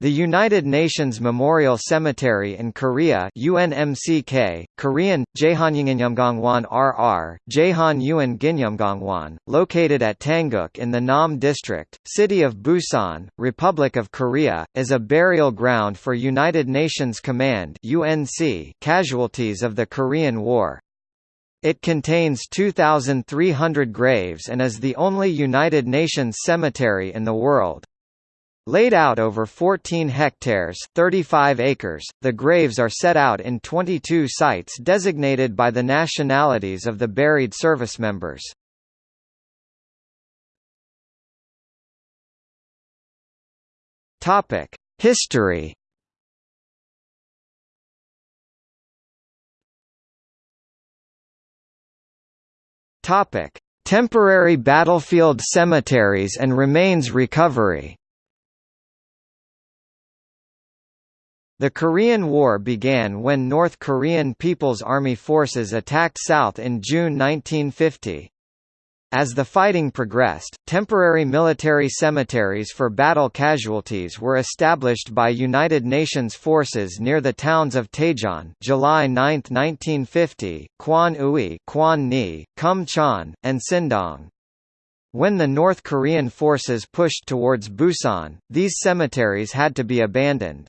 The United Nations Memorial Cemetery in Korea UNMCK, Korean, RR, located at Tanggok in the Nam District, City of Busan, Republic of Korea, is a burial ground for United Nations Command UNC casualties of the Korean War. It contains 2,300 graves and is the only United Nations cemetery in the world. Laid out over 14 hectares 35 acres, the graves are set out in 22 sites designated by the nationalities of the buried service members. History Temporary battlefield cemeteries and remains recovery The Korean War began when North Korean People's Army forces attacked South in June 1950. As the fighting progressed, temporary military cemeteries for battle casualties were established by United Nations forces near the towns of Taejon July 9, 1950, Kwan Ui Kum Chon, and Sindong. When the North Korean forces pushed towards Busan, these cemeteries had to be abandoned.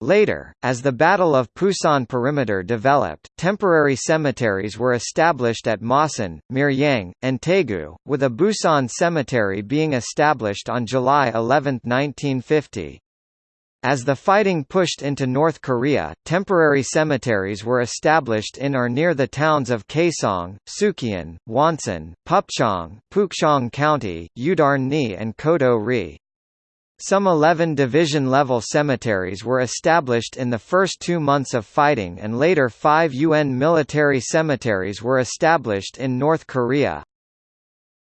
Later, as the Battle of Pusan perimeter developed, temporary cemeteries were established at Masan, Miryang, and Taegu, with a Busan cemetery being established on July 11, 1950. As the fighting pushed into North Korea, temporary cemeteries were established in or near the towns of Kaesong, Sukyeon, Wonsan, Pupchong, Pukchong County, Yudam-ni and Kodo-ri. Some 11 division-level cemeteries were established in the first two months of fighting and later five UN military cemeteries were established in North Korea.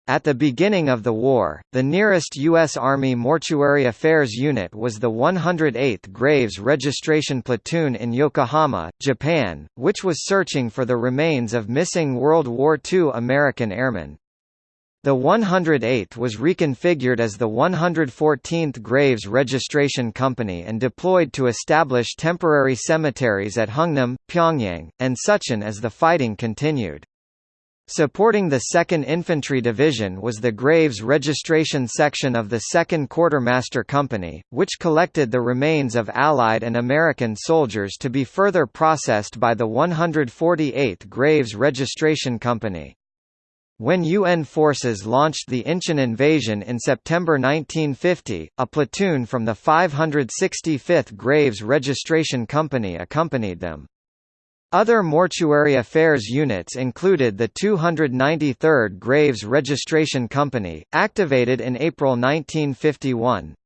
At the beginning of the war, the nearest U.S. Army Mortuary Affairs Unit was the 108th Graves Registration Platoon in Yokohama, Japan, which was searching for the remains of missing World War II American airmen. The 108th was reconfigured as the 114th Graves Registration Company and deployed to establish temporary cemeteries at Hungnam, Pyongyang, and Sucheon as the fighting continued. Supporting the 2nd Infantry Division was the Graves Registration Section of the 2nd Quartermaster Company, which collected the remains of Allied and American soldiers to be further processed by the 148th Graves Registration Company. When UN forces launched the Incheon invasion in September 1950, a platoon from the 565th Graves Registration Company accompanied them. Other mortuary affairs units included the 293rd Graves Registration Company, activated in April 1951.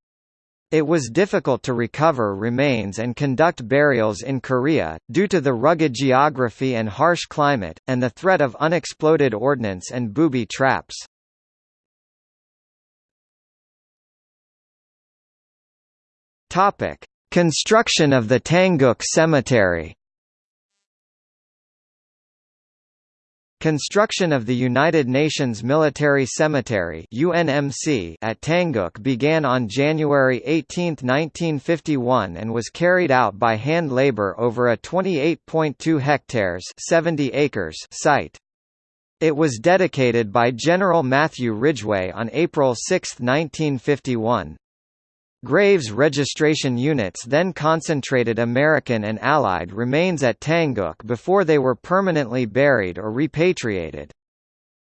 It was difficult to recover remains and conduct burials in Korea, due to the rugged geography and harsh climate, and the threat of unexploded ordnance and booby traps. Construction of the Tanggok Cemetery Construction of the United Nations Military Cemetery UNMC at Tanggok began on January 18, 1951 and was carried out by hand labor over a 28.2 hectares 70 acres site. It was dedicated by General Matthew Ridgway on April 6, 1951. Graves registration units then concentrated American and Allied remains at Tanggok before they were permanently buried or repatriated.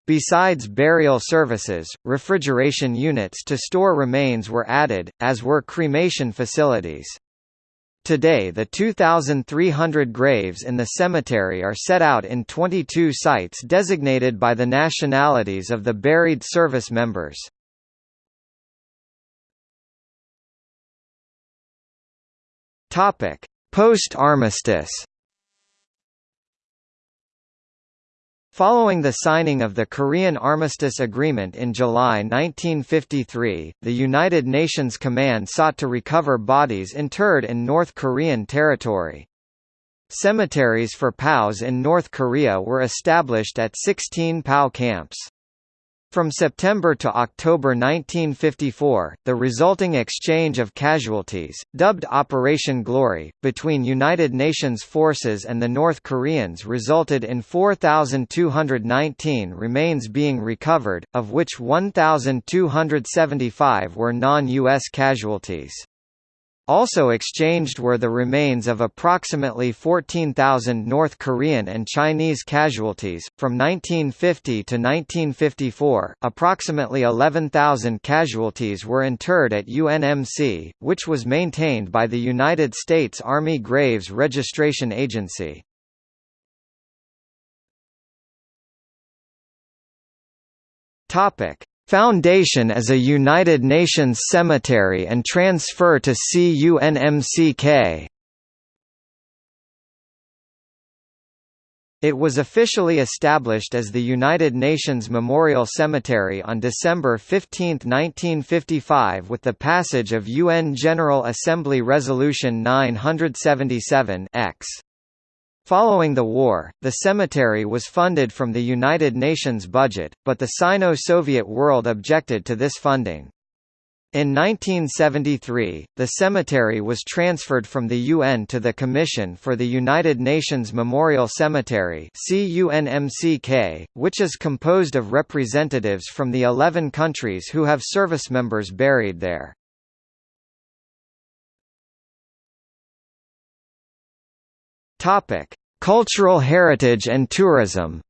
Besides burial services, refrigeration units to store remains were added, as were cremation facilities. Today the 2,300 graves in the cemetery are set out in 22 sites designated by the nationalities of the buried service members. Topic: Post-armistice. Following the signing of the Korean Armistice Agreement in July 1953, the United Nations Command sought to recover bodies interred in North Korean territory. Cemeteries for POWs in North Korea were established at 16 POW camps. From September to October 1954, the resulting exchange of casualties, dubbed Operation Glory, between United Nations forces and the North Koreans resulted in 4,219 remains being recovered, of which 1,275 were non-U.S. casualties. Also exchanged were the remains of approximately 14,000 North Korean and Chinese casualties. From 1950 to 1954, approximately 11,000 casualties were interred at UNMC, which was maintained by the United States Army Graves Registration Agency. Topic: Foundation as a United Nations cemetery and transfer to CUNMCK. It was officially established as the United Nations Memorial Cemetery on December 15, 1955 with the passage of UN General Assembly Resolution 977 X. Following the war, the cemetery was funded from the United Nations budget, but the Sino-Soviet world objected to this funding. In 1973, the cemetery was transferred from the UN to the Commission for the United Nations Memorial Cemetery which is composed of representatives from the 11 countries who have service members buried there. Topic: Cultural heritage and tourism.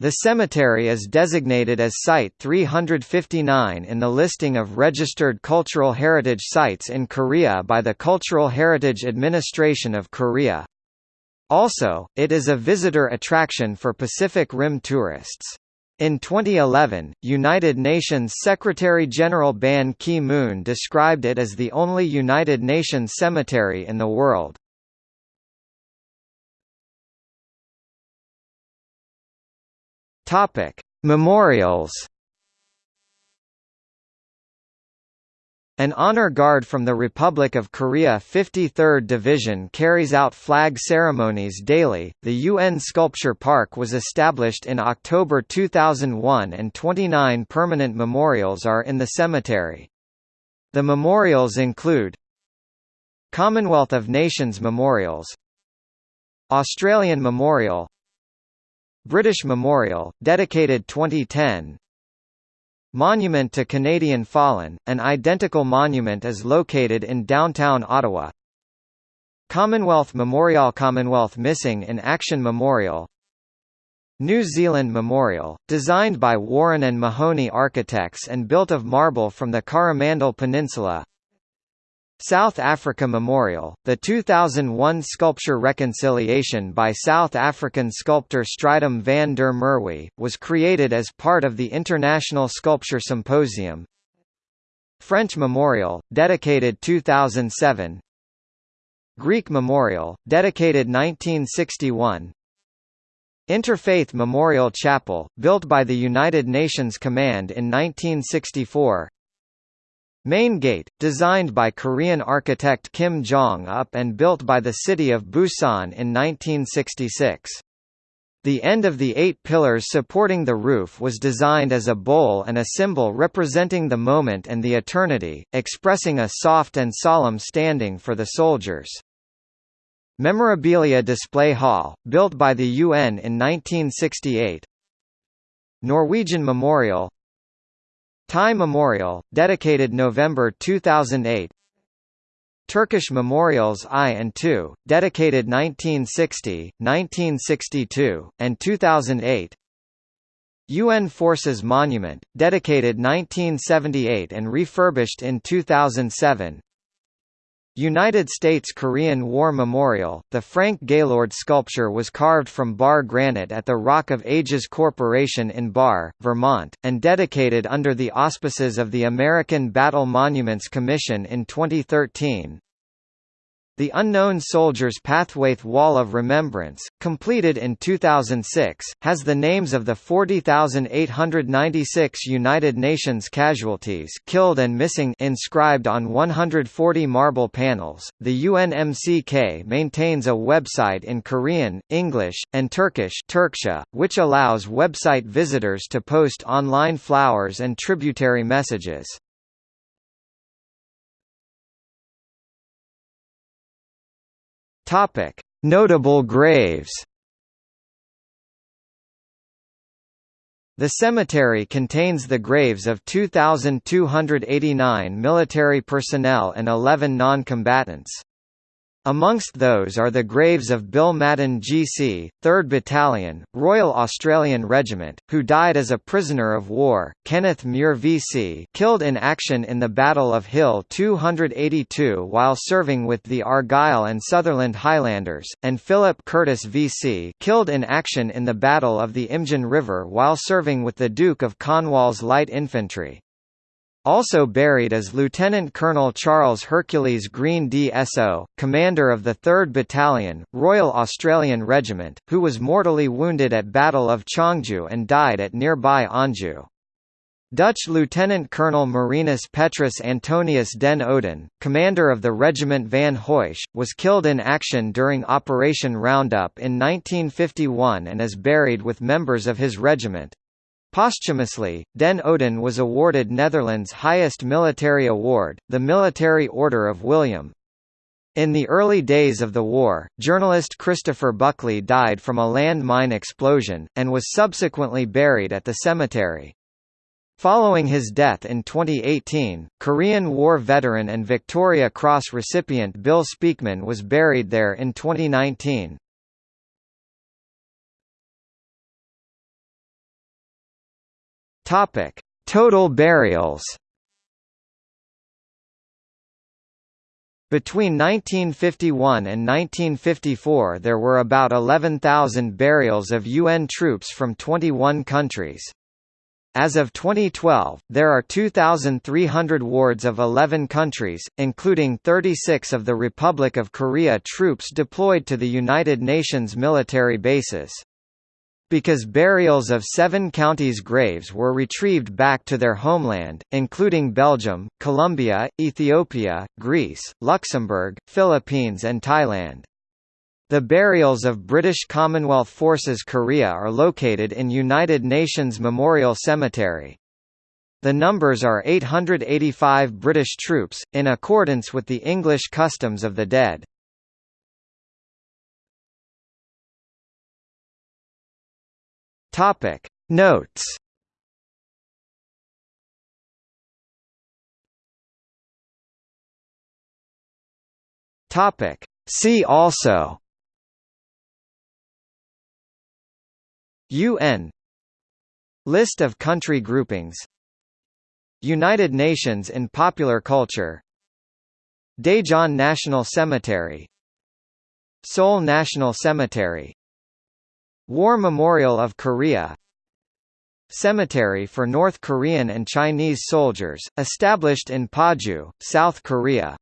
The cemetery is designated as Site 359 in the listing of registered cultural heritage sites in Korea by the Cultural Heritage Administration of Korea. Also, it is a visitor attraction for Pacific Rim tourists. In 2011, United Nations Secretary-General Ban Ki-moon described it as the only United Nations cemetery in the world. Memorials An honor guard from the Republic of Korea 53rd Division carries out flag ceremonies daily. The UN Sculpture Park was established in October 2001 and 29 permanent memorials are in the cemetery. The memorials include Commonwealth of Nations Memorials Australian Memorial British Memorial, dedicated 2010 Monument to Canadian Fallen, an identical monument is located in downtown Ottawa. Commonwealth Memorial Commonwealth Missing in Action Memorial New Zealand Memorial, designed by Warren and Mahoney Architects and built of marble from the Coromandel Peninsula South Africa Memorial, the 2001 sculpture Reconciliation by South African sculptor Strydom van der Merwe, was created as part of the International Sculpture Symposium. French Memorial, dedicated 2007 Greek Memorial, dedicated 1961 Interfaith Memorial Chapel, built by the United Nations Command in 1964 Main Gate, designed by Korean architect Kim Jong-up and built by the city of Busan in 1966. The end of the eight pillars supporting the roof was designed as a bowl and a symbol representing the moment and the eternity, expressing a soft and solemn standing for the soldiers. Memorabilia Display Hall, built by the UN in 1968 Norwegian Memorial Thai Memorial, dedicated November 2008 Turkish Memorials I and II, dedicated 1960, 1962, and 2008 UN Forces Monument, dedicated 1978 and refurbished in 2007 United States Korean War Memorial, the Frank Gaylord sculpture was carved from Barre granite at the Rock of Ages Corporation in Barre, Vermont, and dedicated under the auspices of the American Battle Monuments Commission in 2013. The Unknown Soldiers Pathwaith Wall of Remembrance, completed in 2006, has the names of the 40,896 United Nations casualties killed and missing inscribed on 140 marble panels. The UNMCK maintains a website in Korean, English, and Turkish which allows website visitors to post online flowers and tributary messages. Topic: Notable graves. The cemetery contains the graves of 2,289 military personnel and 11 non-combatants. Amongst those are the graves of Bill Madden GC, 3rd Battalion, Royal Australian Regiment, who died as a prisoner of war, Kenneth Muir VC killed in action in the Battle of Hill 282 while serving with the Argyll and Sutherland Highlanders, and Philip Curtis VC killed in action in the Battle of the Imjin River while serving with the Duke of Cornwall's Light Infantry. Also buried is Lieutenant Colonel Charles Hercules Green DSO, commander of the 3rd Battalion, Royal Australian Regiment, who was mortally wounded at Battle of Chongju and died at nearby Anju. Dutch Lieutenant Colonel Marinus Petrus Antonius den Ouden, commander of the Regiment Van Heutsz, was killed in action during Operation Roundup in 1951 and is buried with members of his regiment. Posthumously, Den Ouden was awarded Netherlands' highest military award, the Military Order of William. In the early days of the war, journalist Christopher Buckley died from a landmine explosion, and was subsequently buried at the cemetery. Following his death in 2018, Korean War veteran and Victoria Cross recipient Bill Speakman was buried there in 2019. Topic: Total burials. Between 1951 and 1954 there were about 11,000 burials of UN troops from 21 countries. As of 2012, there are 2,300 wards of 11 countries, including 36 of the Republic of Korea troops deployed to the United Nations military bases. Because burials of seven counties' graves were retrieved back to their homeland, including Belgium, Colombia, Ethiopia, Greece, Luxembourg, Philippines and Thailand. The burials of British Commonwealth Forces Korea are located in United Nations Memorial Cemetery. The numbers are 885 British troops, in accordance with the English customs of the dead. Topic. Notes. Topic. See also. UN List of country groupings. United Nations in popular culture. Daejeon National Cemetery. Seoul National Cemetery War Memorial of Korea Cemetery for North Korean and Chinese soldiers, established in Paju, South Korea